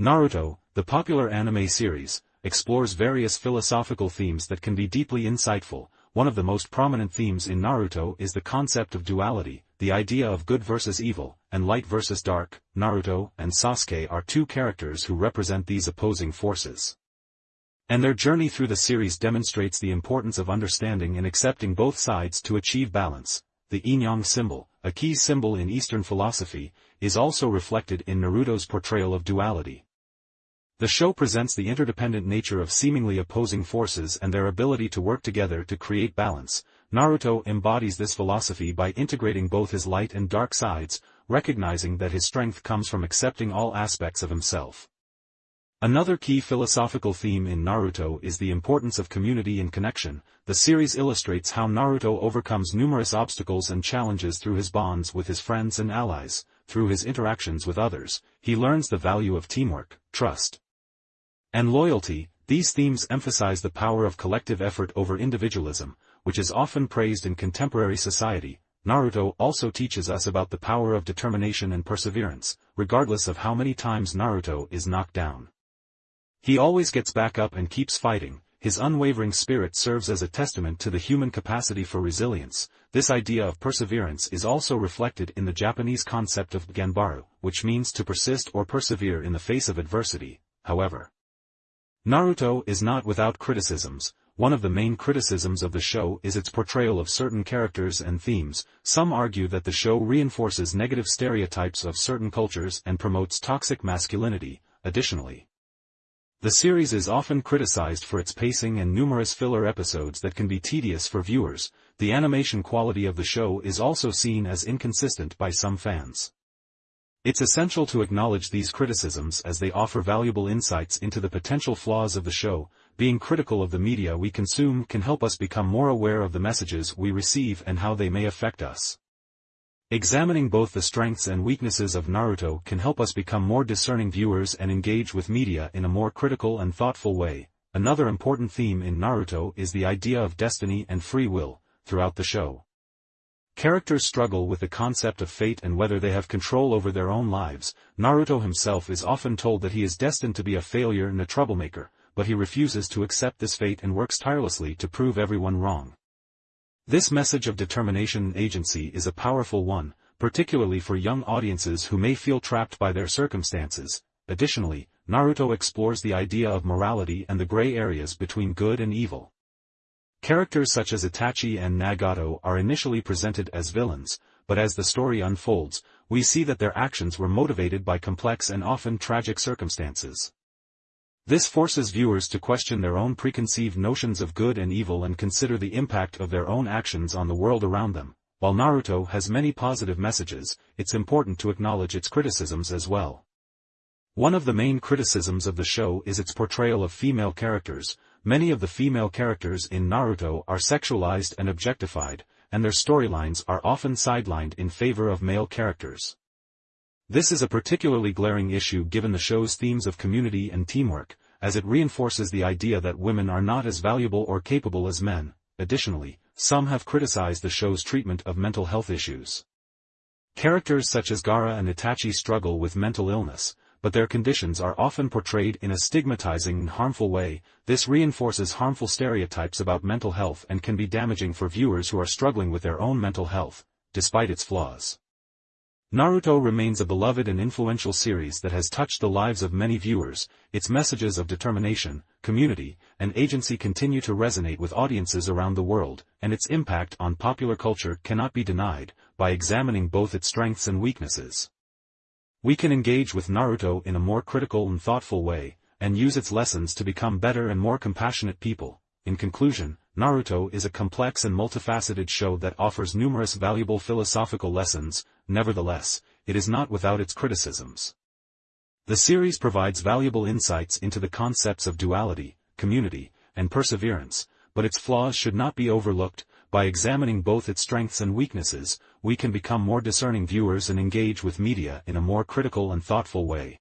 Naruto, the popular anime series, explores various philosophical themes that can be deeply insightful. One of the most prominent themes in Naruto is the concept of duality, the idea of good versus evil, and light versus dark. Naruto and Sasuke are two characters who represent these opposing forces. And their journey through the series demonstrates the importance of understanding and accepting both sides to achieve balance. The yin-yang symbol, a key symbol in Eastern philosophy, is also reflected in Naruto's portrayal of duality. The show presents the interdependent nature of seemingly opposing forces and their ability to work together to create balance. Naruto embodies this philosophy by integrating both his light and dark sides, recognizing that his strength comes from accepting all aspects of himself. Another key philosophical theme in Naruto is the importance of community and connection. The series illustrates how Naruto overcomes numerous obstacles and challenges through his bonds with his friends and allies. Through his interactions with others, he learns the value of teamwork, trust, and loyalty, these themes emphasize the power of collective effort over individualism, which is often praised in contemporary society. Naruto also teaches us about the power of determination and perseverance, regardless of how many times Naruto is knocked down. He always gets back up and keeps fighting, his unwavering spirit serves as a testament to the human capacity for resilience. This idea of perseverance is also reflected in the Japanese concept of Ganbaru, which means to persist or persevere in the face of adversity, however. Naruto is not without criticisms, one of the main criticisms of the show is its portrayal of certain characters and themes, some argue that the show reinforces negative stereotypes of certain cultures and promotes toxic masculinity, additionally. The series is often criticized for its pacing and numerous filler episodes that can be tedious for viewers, the animation quality of the show is also seen as inconsistent by some fans. It's essential to acknowledge these criticisms as they offer valuable insights into the potential flaws of the show, being critical of the media we consume can help us become more aware of the messages we receive and how they may affect us. Examining both the strengths and weaknesses of Naruto can help us become more discerning viewers and engage with media in a more critical and thoughtful way. Another important theme in Naruto is the idea of destiny and free will, throughout the show. Characters struggle with the concept of fate and whether they have control over their own lives. Naruto himself is often told that he is destined to be a failure and a troublemaker, but he refuses to accept this fate and works tirelessly to prove everyone wrong. This message of determination and agency is a powerful one, particularly for young audiences who may feel trapped by their circumstances. Additionally, Naruto explores the idea of morality and the gray areas between good and evil. Characters such as Itachi and Nagato are initially presented as villains, but as the story unfolds, we see that their actions were motivated by complex and often tragic circumstances. This forces viewers to question their own preconceived notions of good and evil and consider the impact of their own actions on the world around them. While Naruto has many positive messages, it's important to acknowledge its criticisms as well. One of the main criticisms of the show is its portrayal of female characters, Many of the female characters in Naruto are sexualized and objectified, and their storylines are often sidelined in favor of male characters. This is a particularly glaring issue given the show's themes of community and teamwork, as it reinforces the idea that women are not as valuable or capable as men. Additionally, some have criticized the show's treatment of mental health issues. Characters such as Gaara and Itachi struggle with mental illness, but their conditions are often portrayed in a stigmatizing and harmful way, this reinforces harmful stereotypes about mental health and can be damaging for viewers who are struggling with their own mental health, despite its flaws. Naruto remains a beloved and influential series that has touched the lives of many viewers, its messages of determination, community, and agency continue to resonate with audiences around the world, and its impact on popular culture cannot be denied, by examining both its strengths and weaknesses. We can engage with Naruto in a more critical and thoughtful way, and use its lessons to become better and more compassionate people. In conclusion, Naruto is a complex and multifaceted show that offers numerous valuable philosophical lessons, nevertheless, it is not without its criticisms. The series provides valuable insights into the concepts of duality, community, and perseverance, but its flaws should not be overlooked, by examining both its strengths and weaknesses, we can become more discerning viewers and engage with media in a more critical and thoughtful way.